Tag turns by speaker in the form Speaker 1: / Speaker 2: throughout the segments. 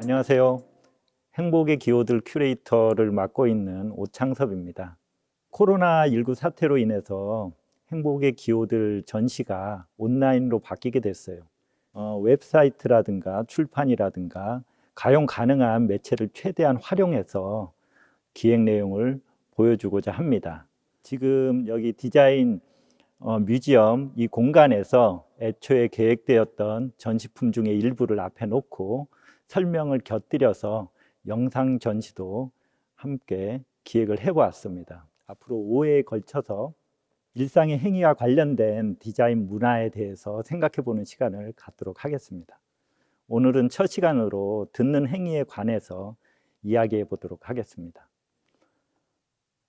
Speaker 1: 안녕하세요. 행복의 기호들 큐레이터를 맡고 있는 오창섭입니다. 코로나19 사태로 인해서 행복의 기호들 전시가 온라인으로 바뀌게 됐어요. 어, 웹사이트라든가 출판이라든가 가용 가능한 매체를 최대한 활용해서 기획 내용을 보여주고자 합니다. 지금 여기 디자인 어, museum 이 공간에서 애초에 계획되었던 전시품 중에 일부를 앞에 놓고 설명을 곁들여서 영상 전시도 함께 기획을 해보았습니다. 앞으로 5회에 걸쳐서 일상의 행위와 관련된 디자인 문화에 대해서 생각해 보는 시간을 갖도록 하겠습니다. 오늘은 첫 시간으로 듣는 행위에 관해서 이야기해 보도록 하겠습니다.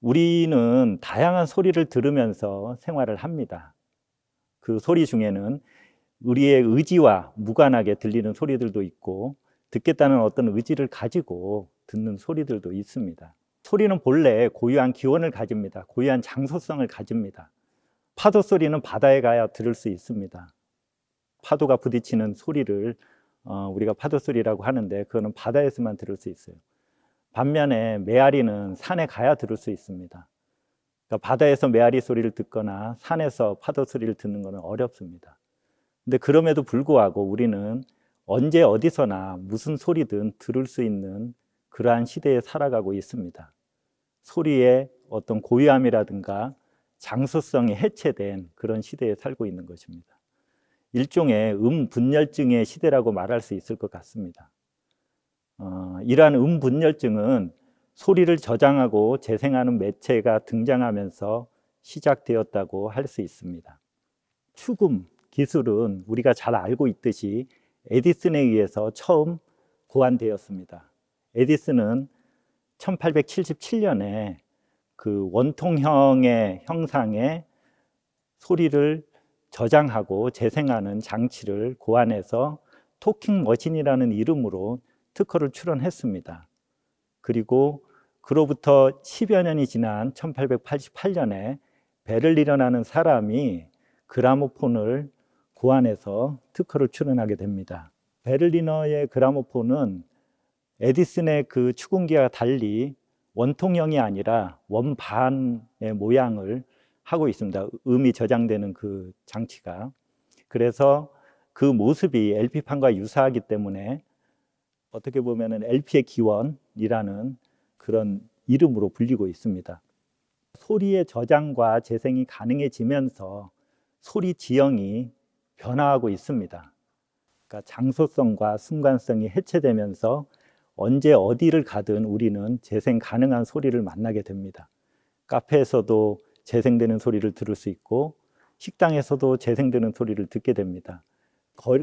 Speaker 1: 우리는 다양한 소리를 들으면서 생활을 합니다. 그 소리 중에는 우리의 의지와 무관하게 들리는 소리들도 있고 듣겠다는 어떤 의지를 가지고 듣는 소리들도 있습니다. 소리는 본래 고유한 기원을 가집니다. 고유한 장소성을 가집니다. 파도 소리는 바다에 가야 들을 수 있습니다. 파도가 부딪히는 소리를 어, 우리가 파도 소리라고 하는데 그거는 바다에서만 들을 수 있어요. 반면에 메아리는 산에 가야 들을 수 있습니다. 그러니까 바다에서 메아리 소리를 듣거나 산에서 파도 소리를 듣는 것은 어렵습니다. 근데 그럼에도 불구하고 우리는 언제 어디서나 무슨 소리든 들을 수 있는 그러한 시대에 살아가고 있습니다. 소리의 어떤 고유함이라든가 장소성이 해체된 그런 시대에 살고 있는 것입니다. 일종의 음분열증의 시대라고 말할 수 있을 것 같습니다. 어, 이러한 음분열증은 소리를 저장하고 재생하는 매체가 등장하면서 시작되었다고 할 수 있습니다. 축음 기술은 우리가 잘 알고 있듯이 에디슨에 의해서 처음 고안되었습니다. 에디슨은 1877년에 그 원통형의 형상의 소리를 저장하고 재생하는 장치를 고안해서 토킹 머신이라는 이름으로 특허를 출원했습니다. 그리고 그로부터 10여 년이 지난 1888년에 베를리너라는 사람이 그라모폰을 고안해서 특허를 출원하게 됩니다. 베를리너의 그라모폰은 에디슨의 그 축음기와 달리 원통형이 아니라 원반의 모양을 하고 있습니다. 음이 저장되는 그 장치가. 그래서 그 모습이 LP판과 유사하기 때문에 어떻게 보면 LP의 기원이라는 그런 이름으로 불리고 있습니다. 소리의 저장과 재생이 가능해지면서 소리 지형이 변화하고 있습니다. 그러니까 장소성과 순간성이 해체되면서 언제 어디를 가든 우리는 재생 가능한 소리를 만나게 됩니다. 카페에서도 재생되는 소리를 들을 수 있고 식당에서도 재생되는 소리를 듣게 됩니다.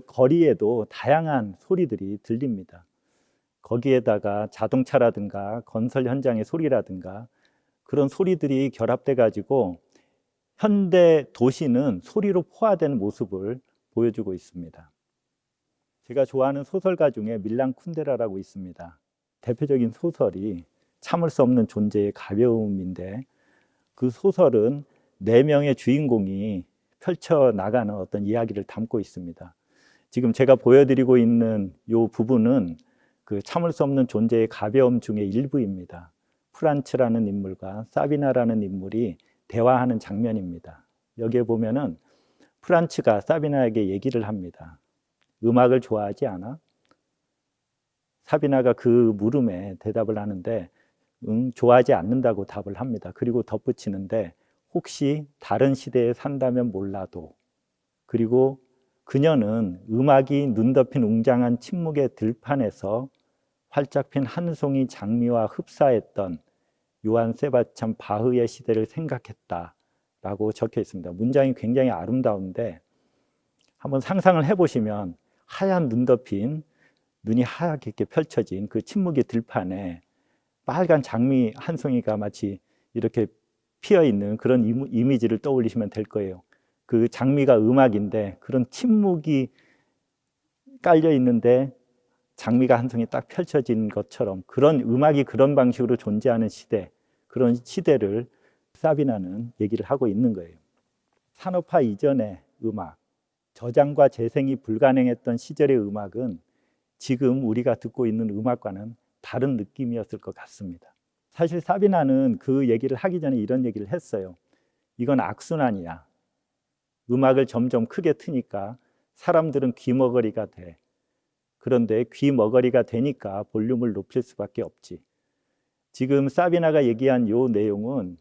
Speaker 1: 거리에도 다양한 소리들이 들립니다. 거기에다가 자동차라든가 건설 현장의 소리라든가 그런 소리들이 결합돼 가지고 현대 도시는 소리로 포화된 모습을 보여주고 있습니다. 제가 좋아하는 소설가 중에 밀란 쿤데라라고 있습니다. 대표적인 소설이 참을 수 없는 존재의 가벼움인데 그 소설은 네 명의 주인공이 펼쳐 나가는 어떤 이야기를 담고 있습니다. 지금 제가 보여드리고 있는 이 부분은 그 참을 수 없는 존재의 가벼움 중의 일부입니다. 프란츠라는 인물과 사비나라는 인물이 대화하는 장면입니다. 여기에 보면은 프란츠가 사비나에게 얘기를 합니다. 음악을 좋아하지 않아? 사비나가 그 물음에 대답을 하는데 응, 좋아하지 않는다고 답을 합니다. 그리고 덧붙이는데 혹시 다른 시대에 산다면 몰라도 그리고 그녀는 음악이 눈 덮인 웅장한 침묵의 들판에서 활짝 핀 한 송이 장미와 흡사했던 요한 세바찬 바흐의 시대를 생각했다 라고 적혀 있습니다. 문장이 굉장히 아름다운데 한번 상상을 해보시면 하얀 눈 덮인 눈이 하얗게 펼쳐진 그 침묵의 들판에 빨간 장미 한 송이가 마치 이렇게 피어 있는 그런 이미지를 떠올리시면 될 거예요. 그 장미가 음악인데 그런 침묵이 깔려 있는데 장미가 한 송이 딱 펼쳐진 것처럼 그런 음악이 그런 방식으로 존재하는 시대 그런 시대를 사비나는 얘기를 하고 있는 거예요. 산업화 이전의 음악, 저장과 재생이 불가능했던 시절의 음악은 지금 우리가 듣고 있는 음악과는 다른 느낌이었을 것 같습니다. 사실 사비나는 그 얘기를 하기 전에 이런 얘기를 했어요. 이건 악순환이야. 음악을 점점 크게 트니까 사람들은 귀머거리가 돼. 그런데 귀머거리가 되니까 볼륨을 높일 수밖에 없지. 지금 사비나가 얘기한 요 내용은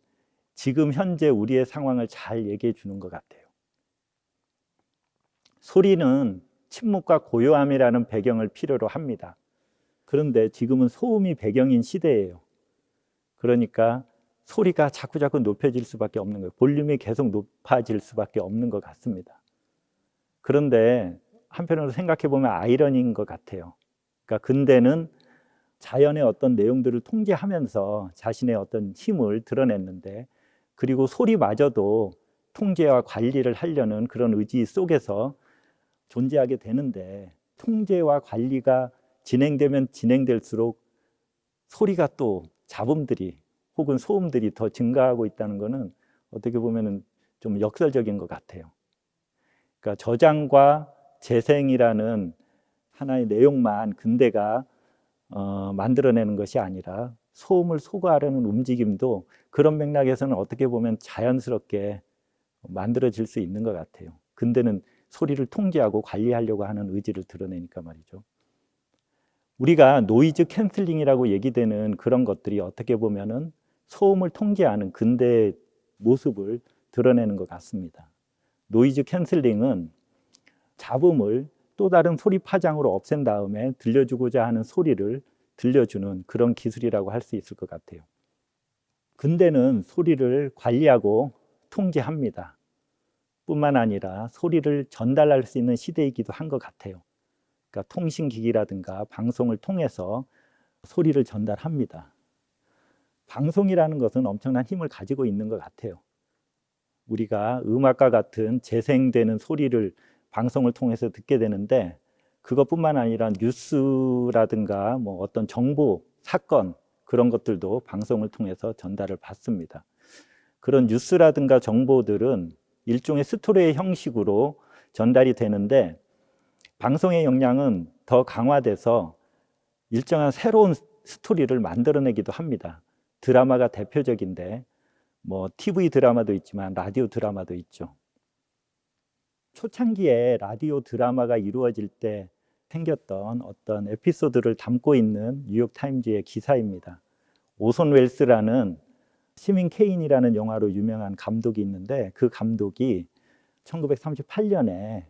Speaker 1: 지금 현재 우리의 상황을 잘 얘기해 주는 것 같아요. 소리는 침묵과 고요함이라는 배경을 필요로 합니다. 그런데 지금은 소음이 배경인 시대예요. 그러니까 소리가 자꾸자꾸 높여질 수밖에 없는 거예요. 볼륨이 계속 높아질 수밖에 없는 것 같습니다. 그런데 한편으로 생각해 보면 아이러니인 것 같아요. 그러니까 근대는 자연의 어떤 내용들을 통제하면서 자신의 어떤 힘을 드러냈는데 그리고 소리마저도 통제와 관리를 하려는 그런 의지 속에서 존재하게 되는데 통제와 관리가 진행되면 진행될수록 소리가 또 잡음들이 혹은 소음들이 더 증가하고 있다는 것은 어떻게 보면 좀 역설적인 것 같아요. 그러니까 저장과 재생이라는 하나의 내용만 근대가 어, 만들어내는 것이 아니라 소음을 소거하려는 움직임도 그런 맥락에서는 어떻게 보면 자연스럽게 만들어질 수 있는 것 같아요. 근대는 소리를 통제하고 관리하려고 하는 의지를 드러내니까 말이죠. 우리가 noise canceling이라고 얘기되는 그런 것들이 어떻게 보면은 소음을 통제하는 근대의 모습을 드러내는 것 같습니다. noise canceling은 잡음을 또 다른 소리 파장으로 없앤 다음에 들려주고자 하는 소리를 들려주는 그런 기술이라고 할 수 있을 것 같아요. 근대는 소리를 관리하고 통제합니다. 뿐만 아니라 소리를 전달할 수 있는 시대이기도 한 것 같아요. 그러니까 통신기기라든가 방송을 통해서 소리를 전달합니다. 방송이라는 것은 엄청난 힘을 가지고 있는 것 같아요. 우리가 음악과 같은 재생되는 소리를 방송을 통해서 듣게 되는데 그것뿐만 아니라 뉴스라든가 뭐 어떤 정보, 사건 그런 것들도 방송을 통해서 전달을 받습니다. 그런 뉴스라든가 정보들은 일종의 스토리의 형식으로 전달이 되는데 방송의 역량은 더 강화돼서 일정한 새로운 스토리를 만들어내기도 합니다. 드라마가 대표적인데 뭐 TV 드라마도 있지만 라디오 드라마도 있죠. 초창기에 라디오 드라마가 이루어질 때 생겼던 어떤 에피소드를 담고 있는 뉴욕 타임즈의 기사입니다. 오손 웰스라는 시민 케인이라는 영화로 유명한 감독이 있는데 그 감독이 1938년에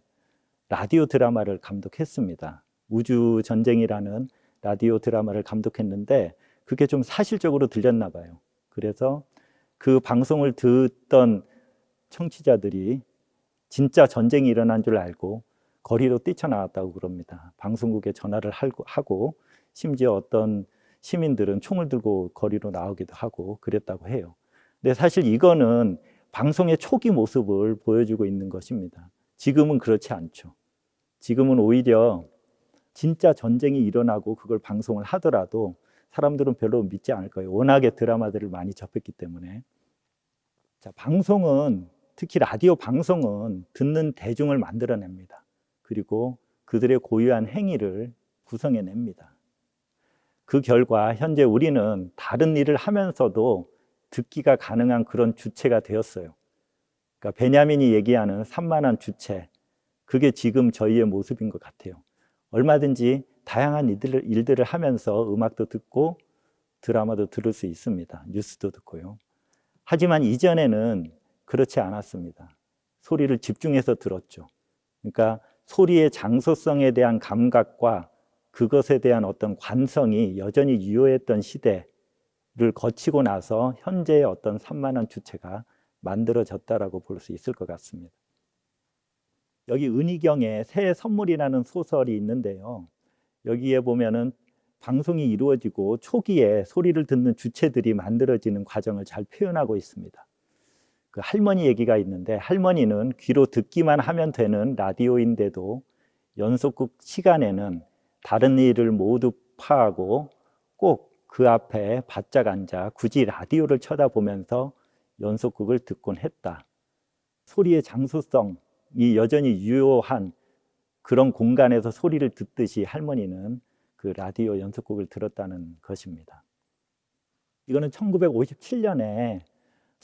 Speaker 1: 라디오 드라마를 감독했습니다. 우주 전쟁이라는 라디오 드라마를 감독했는데 그게 좀 사실적으로 들렸나 봐요. 그래서 그 방송을 듣던 청취자들이 진짜 전쟁이 일어난 줄 알고 거리로 뛰쳐나왔다고 그럽니다. 방송국에 전화를 하고 심지어 어떤 시민들은 총을 들고 거리로 나오기도 하고 그랬다고 해요. 근데 사실 이거는 방송의 초기 모습을 보여주고 있는 것입니다. 지금은 그렇지 않죠. 지금은 오히려 진짜 전쟁이 일어나고 그걸 방송을 하더라도 사람들은 별로 믿지 않을 거예요. 워낙에 드라마들을 많이 접했기 때문에. 자, 방송은 특히 라디오 방송은 듣는 대중을 만들어냅니다. 그리고 그들의 고유한 행위를 구성해냅니다. 그 결과 현재 우리는 다른 일을 하면서도 듣기가 가능한 그런 주체가 되었어요. 그러니까 베냐민이 얘기하는 산만한 주체, 그게 지금 저희의 모습인 것 같아요. 얼마든지 다양한 일들을, 일들을 하면서 음악도 듣고 드라마도 들을 수 있습니다. 뉴스도 듣고요. 하지만 이전에는 그렇지 않았습니다. 소리를 집중해서 들었죠. 그러니까 소리의 장소성에 대한 감각과 그것에 대한 어떤 관성이 여전히 유효했던 시대를 거치고 나서 현재의 어떤 산만한 주체가 만들어졌다라고 볼 수 있을 것 같습니다. 여기 은희경의 새 선물이라는 소설이 있는데요. 여기에 보면은 방송이 이루어지고 초기에 소리를 듣는 주체들이 만들어지는 과정을 잘 표현하고 있습니다. 그 할머니 얘기가 있는데 할머니는 귀로 듣기만 하면 되는 라디오인데도 연속극 시간에는 다른 일을 모두 파하고 꼭 그 앞에 바짝 앉아 굳이 라디오를 쳐다보면서 연속극을 듣곤 했다. 소리의 장소성이 여전히 유효한 그런 공간에서 소리를 듣듯이 할머니는 그 라디오 연속극을 들었다는 것입니다. 이거는 1957년에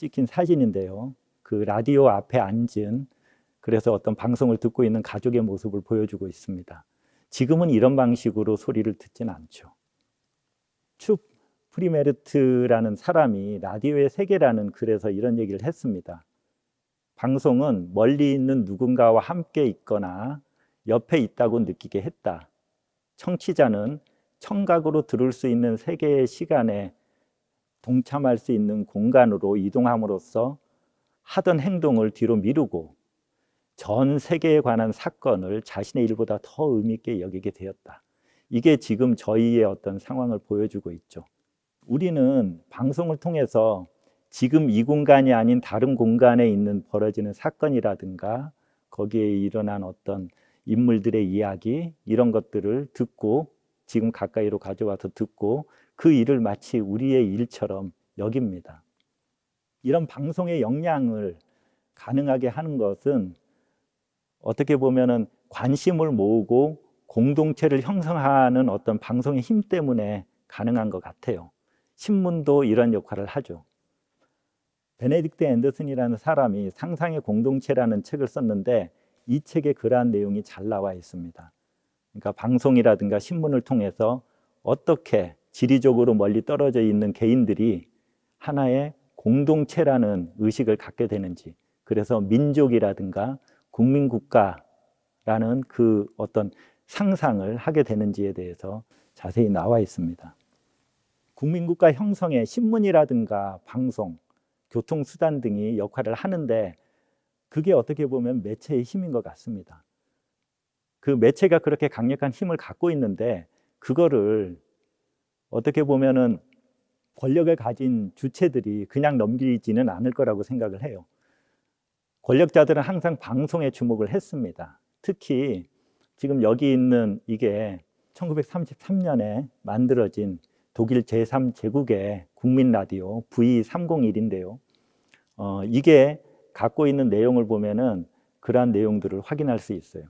Speaker 1: 찍힌 사진인데요. 그 라디오 앞에 앉은 그래서 어떤 방송을 듣고 있는 가족의 모습을 보여주고 있습니다. 지금은 이런 방식으로 소리를 듣진 않죠. 춥 프리메르트라는 사람이 라디오의 세계라는 글에서 이런 얘기를 했습니다. 방송은 멀리 있는 누군가와 함께 있거나 옆에 있다고 느끼게 했다. 청취자는 청각으로 들을 수 있는 세계의 시간에 동참할 수 있는 공간으로 이동함으로써 하던 행동을 뒤로 미루고 전 세계에 관한 사건을 자신의 일보다 더 의미 있게 여기게 되었다. 이게 지금 저희의 어떤 상황을 보여주고 있죠. 우리는 방송을 통해서 지금 이 공간이 아닌 다른 공간에 있는 벌어지는 사건이라든가 거기에 일어난 어떤 인물들의 이야기 이런 것들을 듣고 지금 가까이로 가져와서 듣고 그 일을 마치 우리의 일처럼 여깁니다. 이런 방송의 역량을 가능하게 하는 것은 어떻게 보면은 관심을 모으고 공동체를 형성하는 어떤 방송의 힘 때문에 가능한 것 같아요. 신문도 이런 역할을 하죠. 베네딕트 앤더슨이라는 사람이 상상의 공동체라는 책을 썼는데 이 책에 그러한 내용이 잘 나와 있습니다. 그러니까 방송이라든가 신문을 통해서 어떻게 지리적으로 멀리 떨어져 있는 개인들이 하나의 공동체라는 의식을 갖게 되는지 그래서 민족이라든가 국민국가라는 그 어떤 상상을 하게 되는지에 대해서 자세히 나와 있습니다. 국민국가 형성에 신문이라든가 방송, 교통수단 등이 역할을 하는데 그게 어떻게 보면 매체의 힘인 것 같습니다. 그 매체가 그렇게 강력한 힘을 갖고 있는데 그거를 어떻게 보면은 권력을 가진 주체들이 그냥 넘기지는 않을 거라고 생각을 해요. 권력자들은 항상 방송에 주목을 했습니다. 특히 지금 여기 있는 이게 1933년에 만들어진 독일 제3제국의 국민 라디오 V301인데요. 어, 이게 갖고 있는 내용을 보면은 그러한 내용들을 확인할 수 있어요.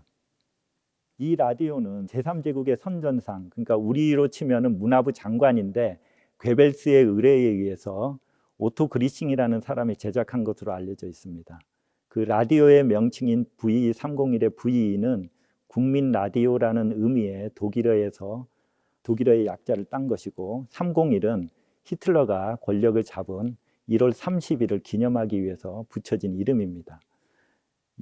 Speaker 1: 이 라디오는 제3제국의 선전상, 그러니까 우리로 치면은 문화부 장관인데 괴벨스의 의뢰에 의해서 오토 그리싱이라는 사람이 제작한 것으로 알려져 있습니다. 그 라디오의 명칭인 V301의 V는 국민 라디오라는 의미의 독일어에서 독일어의 약자를 딴 것이고 301은 히틀러가 권력을 잡은 1월 30일을 기념하기 위해서 붙여진 이름입니다.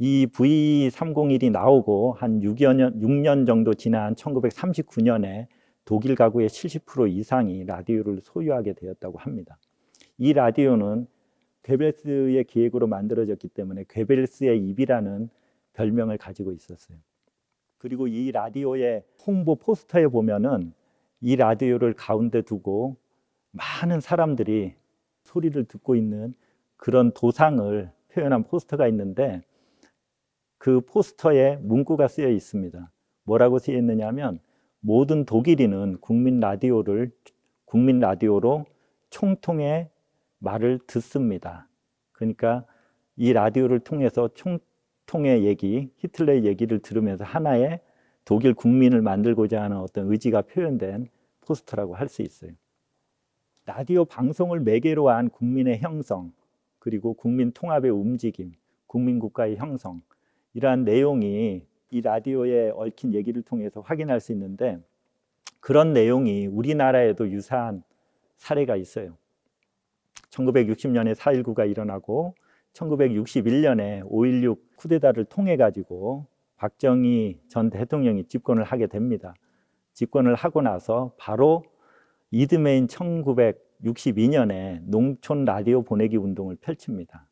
Speaker 1: 이 V301이 나오고 한 6여 년, 6년 정도 지난 1939년에 독일 가구의 70% 이상이 라디오를 소유하게 되었다고 합니다. 이 라디오는 괴벨스의 기획으로 만들어졌기 때문에 괴벨스의 입이라는 별명을 가지고 있었어요. 그리고 이 라디오의 홍보 포스터에 보면은 이 라디오를 가운데 두고 많은 사람들이 소리를 듣고 있는 그런 도상을 표현한 포스터가 있는데 그 포스터에 문구가 쓰여 있습니다. 뭐라고 쓰여 있느냐면 모든 독일인은 국민 라디오를 국민 라디오로 총통의 말을 듣습니다. 그러니까 이 라디오를 통해서 총통의 얘기, 히틀러의 얘기를 들으면서 하나의 독일 국민을 만들고자 하는 어떤 의지가 표현된 포스터라고 할 수 있어요. 라디오 방송을 매개로 한 국민의 형성, 그리고 국민 통합의 움직임, 국민국가의 형성 이러한 내용이 이 라디오에 얽힌 얘기를 통해서 확인할 수 있는데 그런 내용이 우리나라에도 유사한 사례가 있어요. 1960년에 4.19가 일어나고 1961년에 5.16 쿠데타를 통해 가지고 박정희 전 대통령이 집권을 하게 됩니다. 집권을 하고 나서 바로 이듬해인 1962년에 농촌 라디오 보내기 운동을 펼칩니다.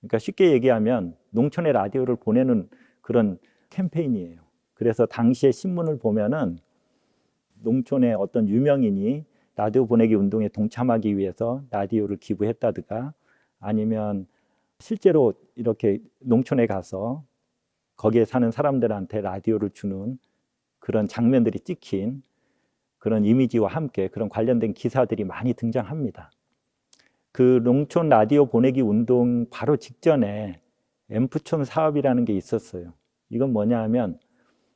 Speaker 1: 그러니까 쉽게 얘기하면 농촌에 라디오를 보내는 그런 캠페인이에요. 그래서 당시에 신문을 보면은 농촌의 어떤 유명인이 라디오 보내기 운동에 동참하기 위해서 라디오를 기부했다든가 아니면 실제로 이렇게 농촌에 가서 거기에 사는 사람들한테 라디오를 주는 그런 장면들이 찍힌 그런 이미지와 함께 그런 관련된 기사들이 많이 등장합니다. 그 농촌 라디오 보내기 운동 바로 직전에 앰프촌 사업이라는 게 있었어요. 이건 뭐냐 하면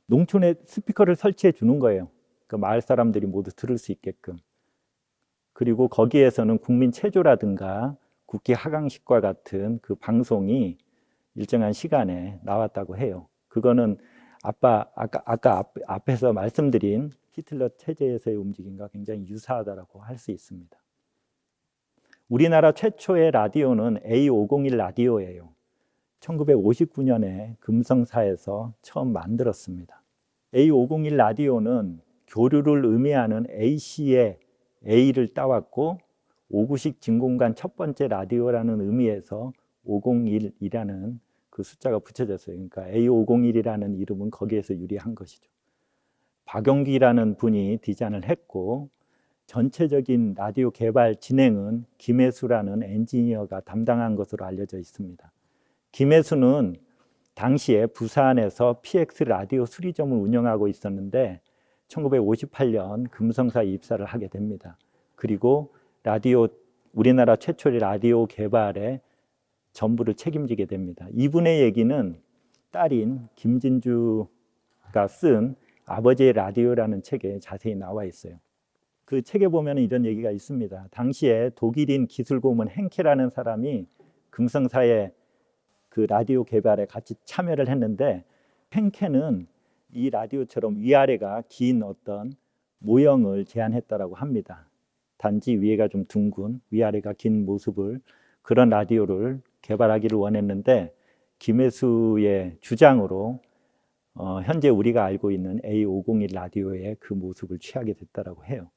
Speaker 1: 농촌에 스피커를 설치해 주는 거예요. 그 마을 사람들이 모두 들을 수 있게끔. 그리고 거기에서는 국민 체조라든가 국기 하강식과 같은 그 방송이 일정한 시간에 나왔다고 해요. 그거는 아빠 아까 아까 앞, 앞에서 말씀드린 히틀러 체제에서의 움직임과 굉장히 유사하다라고 할 수 있습니다. 우리나라 최초의 라디오는 A501 라디오예요. 1959년에 금성사에서 처음 만들었습니다. A501 라디오는 교류를 의미하는 A씨의 A를 따왔고 5구식 진공관 첫 번째 라디오라는 의미에서 501이라는 그 숫자가 붙여졌어요. 그러니까 A501이라는 이름은 거기에서 유리한 것이죠. 박영기라는 분이 디자인을 했고 전체적인 라디오 개발 진행은 김혜수라는 엔지니어가 담당한 것으로 알려져 있습니다. 김혜수는 당시에 부산에서 PX 라디오 수리점을 운영하고 있었는데 1958년 금성사에 입사를 하게 됩니다. 그리고 라디오 우리나라 최초의 라디오 개발에 전부를 책임지게 됩니다. 이분의 얘기는 딸인 김진주가 쓴 아버지의 라디오라는 책에 자세히 나와 있어요. 그 책에 보면 이런 얘기가 있습니다. 당시에 독일인 기술고문 hen케라는 사람이 금성사에 그 라디오 개발에 같이 참여를 했는데 hen케는 이 라디오처럼 위아래가 긴 어떤 모형을 제안했다라고 합니다. 단지 위에가 좀 둥근 위아래가 긴 모습을 그런 라디오를 개발하기를 원했는데 김혜수의 주장으로 어, 현재 우리가 알고 있는 A501 라디오의 그 모습을 취하게 됐다라고 해요.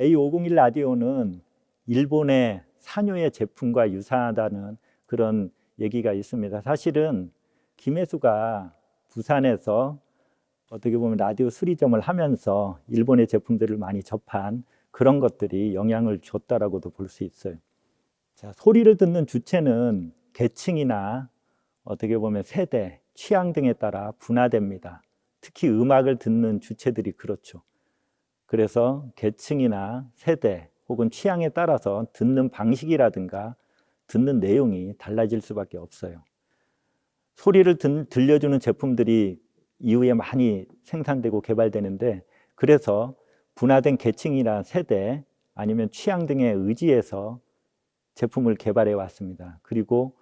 Speaker 1: A501 라디오는 일본의 산요의 제품과 유사하다는 그런 얘기가 있습니다. 사실은 김혜수가 부산에서 어떻게 보면 라디오 수리점을 하면서 일본의 제품들을 많이 접한 그런 것들이 영향을 줬다라고도 볼 수 있어요. 자, 소리를 듣는 주체는 계층이나 어떻게 보면 세대, 취향 등에 따라 분화됩니다. 특히 음악을 듣는 주체들이 그렇죠. 그래서 계층이나 세대 혹은 취향에 따라서 듣는 방식이라든가 듣는 내용이 달라질 수밖에 없어요. 소리를 들, 들려주는 제품들이 이후에 많이 생산되고 개발되는데 그래서 분화된 계층이나 세대 아니면 취향 등에 의지해서 제품을 개발해 왔습니다. 그리고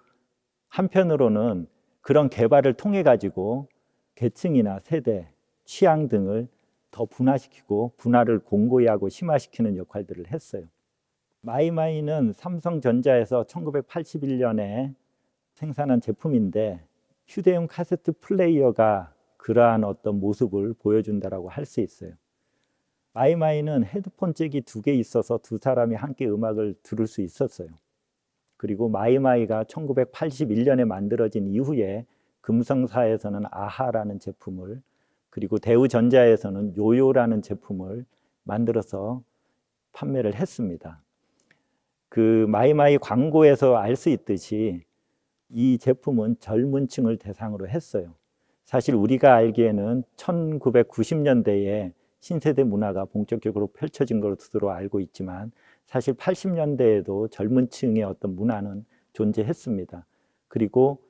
Speaker 1: 한편으로는 그런 개발을 통해 가지고 계층이나 세대, 취향 등을 더 분화시키고 분화를 공고히 하고 심화시키는 역할들을 했어요. 마이마이는 삼성전자에서 1981년에 생산한 제품인데 휴대용 카세트 플레이어가 그러한 어떤 모습을 보여준다라고 할 수 있어요. 마이마이는 헤드폰 잭이 두 개 있어서 두 사람이 함께 음악을 들을 수 있었어요. 그리고 마이마이가 1981년에 만들어진 이후에 금성사에서는 아하라는 제품을 그리고 대우전자에서는 요요라는 제품을 만들어서 판매를 했습니다. 그 마이마이 광고에서 알 수 있듯이 이 제품은 젊은 층을 대상으로 했어요. 사실 우리가 알기에는 1990년대에 신세대 문화가 본격적으로 펼쳐진 것으로 알고 있지만 사실 80년대에도 젊은 층의 어떤 문화는 존재했습니다. 그리고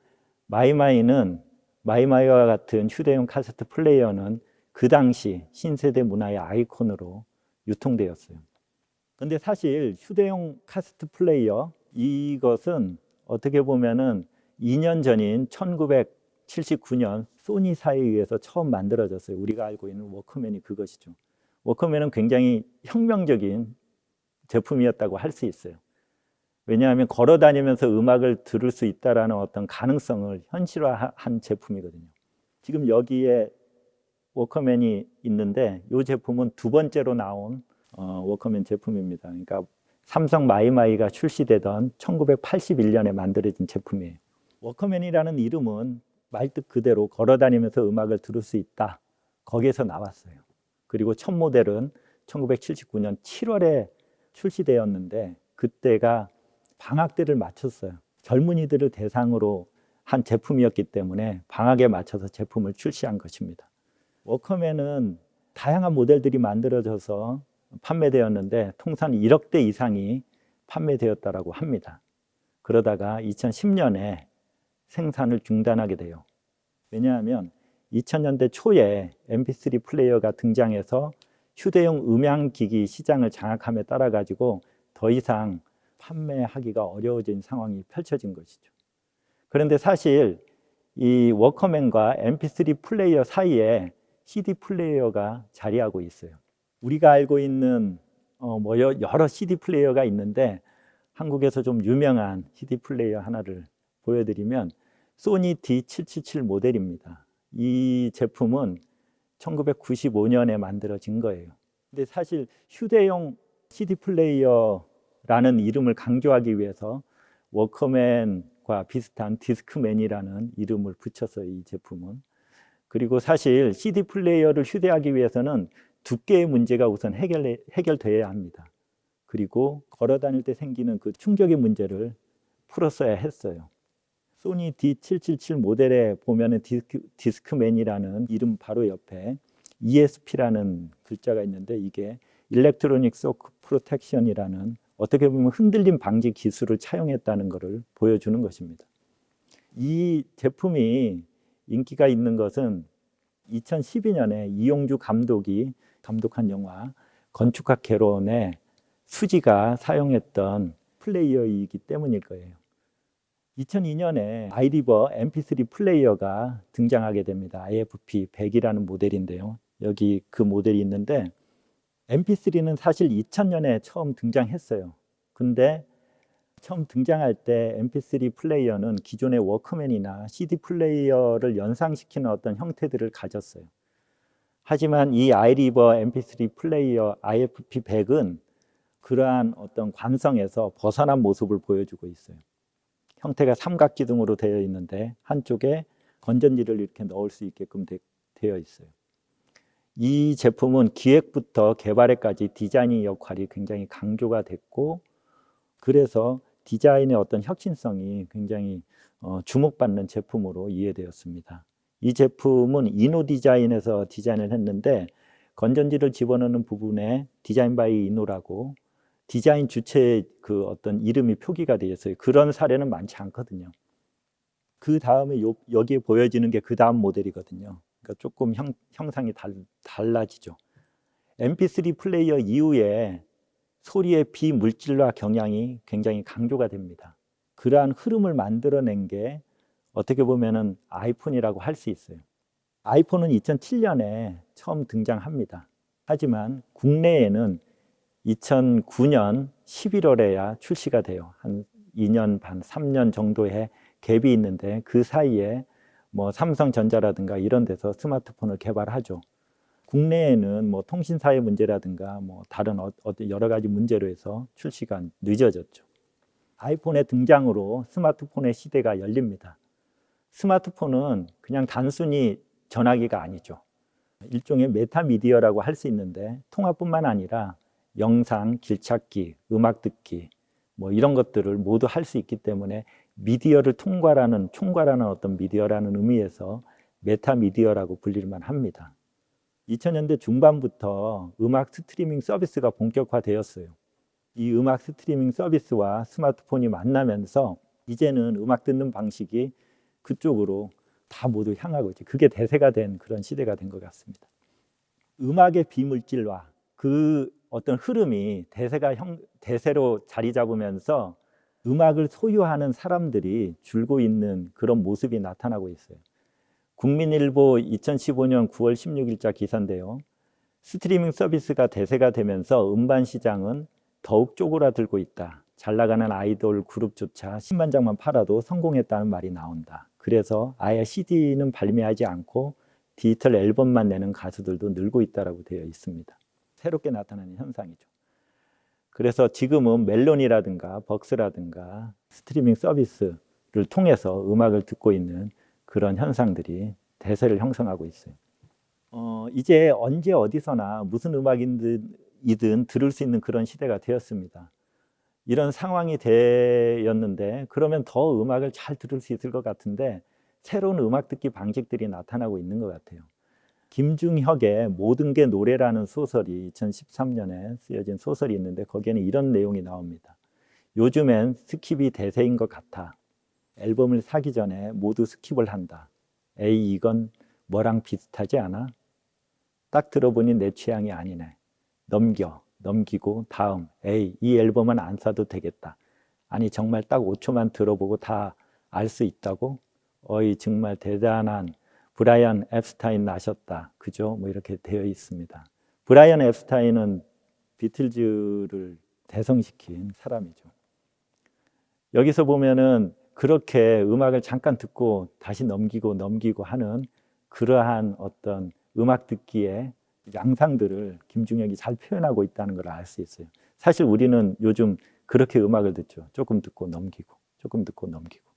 Speaker 1: 마이마이는 마이마이와 같은 휴대용 카세트 플레이어는 그 당시 신세대 문화의 아이콘으로 유통되었어요. 근데 사실 휴대용 카세트 플레이어 이것은 어떻게 보면은 2년 전인 1979년 소니사에 의해서 처음 만들어졌어요. 우리가 알고 있는 워크맨이 그것이죠. 워크맨은 굉장히 혁명적인 제품이었다고 할 수 있어요. 왜냐하면 걸어 다니면서 음악을 들을 수 있다라는 어떤 가능성을 현실화한 제품이거든요. 지금 여기에 워커맨이 있는데 이 제품은 두 번째로 나온 어, 워커맨 제품입니다. 그러니까 삼성 마이마이가 출시되던 1981년에 만들어진 제품이에요. 워크맨이라는 이름은 말뜻 그대로 걸어 다니면서 음악을 들을 수 있다. 거기에서 나왔어요. 그리고 첫 모델은 1979년 7월에 출시되었는데 그때가 방학 때를 맞췄어요. 젊은이들을 대상으로 한 제품이었기 때문에 방학에 맞춰서 제품을 출시한 것입니다. 워크맨은 다양한 모델들이 만들어져서 판매되었는데 통산 1억 대 이상이 판매되었다라고 합니다. 그러다가 2010년에 생산을 중단하게 돼요. 왜냐하면 2000년대 초에 MP3 플레이어가 등장해서 휴대용 음향기기 시장을 장악함에 따라 가지고 더 이상 판매하기가 어려워진 상황이 펼쳐진 것이죠. 그런데 사실 이 워크맨과 MP3 플레이어 사이에 CD 플레이어가 자리하고 있어요. 우리가 알고 있는 어, 뭐 여러 CD 플레이어가 있는데 한국에서 좀 유명한 CD 플레이어 하나를 보여드리면 소니 D777 모델입니다. 이 제품은 1995년에 만들어진 거예요. 근데 사실 휴대용 CD 플레이어 라는 이름을 강조하기 위해서 워크맨과 비슷한 디스크맨이라는 이름을 붙였어요. 이 제품은. 그리고 사실 CD 플레이어를 휴대하기 위해서는 두께의 문제가 우선 해결, 해결돼야 합니다. 그리고 걸어 다닐 때 생기는 그 충격의 문제를 풀었어야 했어요. 소니 D777 모델에 보면 은 디스크, 디스크맨이라는 이름 바로 옆에 ESP라는 글자가 있는데 이게 electronic shock protection이라는 어떻게 보면 흔들림 방지 기술을 차용했다는 것을 보여주는 것입니다. 이 제품이 인기가 있는 것은 2012년에 이용주 감독이 감독한 영화 건축학 개론의 수지가 사용했던 플레이어이기 때문일 거예요. 2002년에 아이리버 MP3 플레이어가 등장하게 됩니다. IFP 100이라는 모델인데요. 여기 그 모델이 있는데 MP3는 사실 2000년에 처음 등장했어요. 근데 처음 등장할 때 MP3 플레이어는 기존의 워크맨이나 CD 플레이어를 연상시키는 어떤 형태들을 가졌어요. 하지만 이 아이리버 MP3 플레이어 IFP100은 그러한 어떤 관성에서 벗어난 모습을 보여주고 있어요. 형태가 삼각기둥으로 되어 있는데 한쪽에 건전지를 이렇게 넣을 수 있게끔 되, 되어 있어요. 이 제품은 기획부터 개발에까지 디자인의 역할이 굉장히 강조가 됐고 그래서 디자인의 어떤 혁신성이 굉장히 어, 주목받는 제품으로 이해되었습니다. 이 제품은 이노 디자인에서 디자인을 했는데 건전지를 집어넣는 부분에 design by Inno라고 디자인 주체의 그 어떤 이름이 표기가 되어 있어요. 그런 사례는 많지 않거든요. 그 다음에 여기에 보여지는 게 그 다음 모델이거든요. 그러니까 조금 형, 형상이 달, 달라지죠. MP3 플레이어 이후에 소리의 비물질화 경향이 굉장히 강조가 됩니다. 그러한 흐름을 만들어낸 게 어떻게 보면은 아이폰이라고 할 수 있어요. 아이폰은 2007년에 처음 등장합니다. 하지만 국내에는 2009년 11월에야 출시가 돼요. 한 2년 반, 3년 정도의 갭이 있는데 그 사이에 뭐 삼성전자라든가 이런 데서 스마트폰을 개발하죠. 국내에는 뭐 통신사의 문제라든가 뭐 다른 어, 여러 가지 문제로 해서 출시가 늦어졌죠. 아이폰의 등장으로 스마트폰의 시대가 열립니다. 스마트폰은 그냥 단순히 전화기가 아니죠. 일종의 메타미디어라고 할 수 있는데 통화뿐만 아니라 영상, 길찾기, 음악 듣기 뭐 이런 것들을 모두 할 수 있기 때문에 미디어를 통과라는 총괄하는 어떤 미디어라는 의미에서 metamedia라고 불릴만 합니다. 2000년대 중반부터 음악 스트리밍 서비스가 본격화되었어요. 이 음악 스트리밍 서비스와 스마트폰이 만나면서 이제는 음악 듣는 방식이 그쪽으로 다 모두 향하고 있죠. 그게 대세가 된 그런 시대가 된 것 같습니다. 음악의 비물질화, 그 어떤 흐름이 대세가 형, 대세로 자리 잡으면서 음악을 소유하는 사람들이 줄고 있는 그런 모습이 나타나고 있어요. 국민일보 2015년 9월 16일자 기사인데요. 스트리밍 서비스가 대세가 되면서 음반 시장은 더욱 쪼그라들고 있다. 잘 나가는 아이돌 그룹조차 10만 장만 팔아도 성공했다는 말이 나온다. 그래서 아예 CD는 발매하지 않고 디지털 앨범만 내는 가수들도 늘고 있다고 되어 있습니다. 새롭게 나타나는 현상이죠. 그래서 지금은 멜론이라든가 벅스라든가 스트리밍 서비스를 통해서 음악을 듣고 있는 그런 현상들이 대세를 형성하고 있어요. 어, 이제 언제 어디서나 무슨 음악이든 들을 수 있는 그런 시대가 되었습니다. 이런 상황이 되었는데 그러면 더 음악을 잘 들을 수 있을 것 같은데 새로운 음악 듣기 방식들이 나타나고 있는 것 같아요. 김중혁의 모든 게 노래라는 소설이 2013년에 쓰여진 소설이 있는데 거기에는 이런 내용이 나옵니다. 요즘엔 skip이 대세인 것 같아. 앨범을 사기 전에 모두 skip을 한다. 에이 이건 뭐랑 비슷하지 않아? 딱 들어보니 내 취향이 아니네. 넘겨, 넘기고 다음. 에이 이 앨범은 안 사도 되겠다. 아니 정말 딱 5초만 들어보고 다 알 수 있다고? 어이 정말 대단한 브라이언 앱스타인 나셨다. 그죠? 뭐 이렇게 되어 있습니다. 브라이언 앱스타인은 비틀즈를 대성시킨 사람이죠. 여기서 보면은 그렇게 음악을 잠깐 듣고 다시 넘기고 넘기고 하는 그러한 어떤 음악 듣기의 양상들을 김중혁이 잘 표현하고 있다는 걸 알 수 있어요. 사실 우리는 요즘 그렇게 음악을 듣죠. 조금 듣고 넘기고, 조금 듣고 넘기고.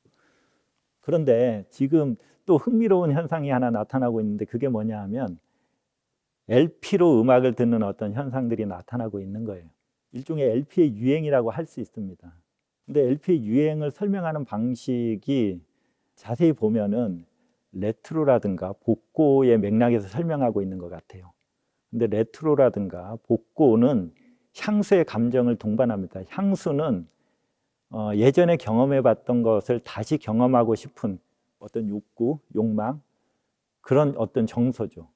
Speaker 1: 그런데 지금 또 흥미로운 현상이 하나 나타나고 있는데 그게 뭐냐 하면 LP로 음악을 듣는 어떤 현상들이 나타나고 있는 거예요. 일종의 LP의 유행이라고 할 수 있습니다. 근데 LP의 유행을 설명하는 방식이 자세히 보면은 레트로라든가 복고의 맥락에서 설명하고 있는 것 같아요. 근데 레트로라든가 복고는 향수의 감정을 동반합니다. 향수는 어, 예전에 경험해봤던 것을 다시 경험하고 싶은 어떤 욕구, 욕망 그런 어떤 정서죠.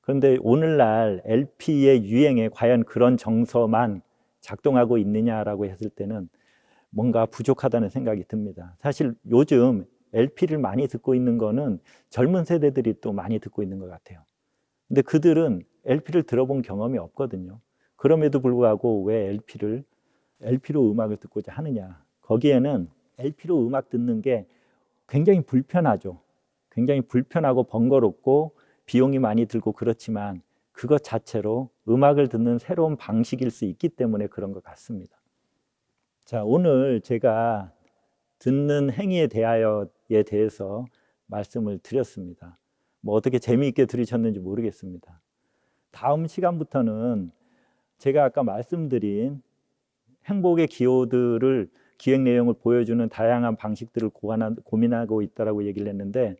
Speaker 1: 그런데 오늘날 LP의 유행에 과연 그런 정서만 작동하고 있느냐라고 했을 때는 뭔가 부족하다는 생각이 듭니다. 사실 요즘 LP를 많이 듣고 있는 거는 젊은 세대들이 또 많이 듣고 있는 것 같아요. 근데 그들은 LP를 들어본 경험이 없거든요. 그럼에도 불구하고 왜 LP를 LP로 음악을 듣고자 하느냐? 거기에는 LP로 음악 듣는 게 굉장히 불편하죠. 굉장히 불편하고 번거롭고 비용이 많이 들고 그렇지만 그것 자체로 음악을 듣는 새로운 방식일 수 있기 때문에 그런 것 같습니다. 자, 오늘 제가 듣는 행위에 대하여에 대해서 말씀을 드렸습니다. 뭐 어떻게 재미있게 들으셨는지 모르겠습니다. 다음 시간부터는 제가 아까 말씀드린 행복의 기호들을 기획 내용을 보여주는 다양한 방식들을 고안한, 고민하고 있다라고 얘기를 했는데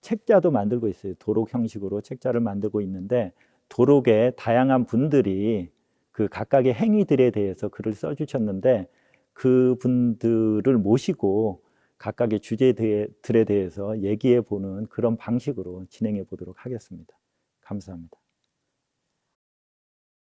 Speaker 1: 책자도 만들고 있어요. 도록 형식으로 책자를 만들고 있는데 도록에 다양한 분들이 그 각각의 행위들에 대해서 글을 써주셨는데 그 분들을 모시고 각각의 주제들에 대해서 얘기해 보는 그런 방식으로 진행해 보도록 하겠습니다. 감사합니다.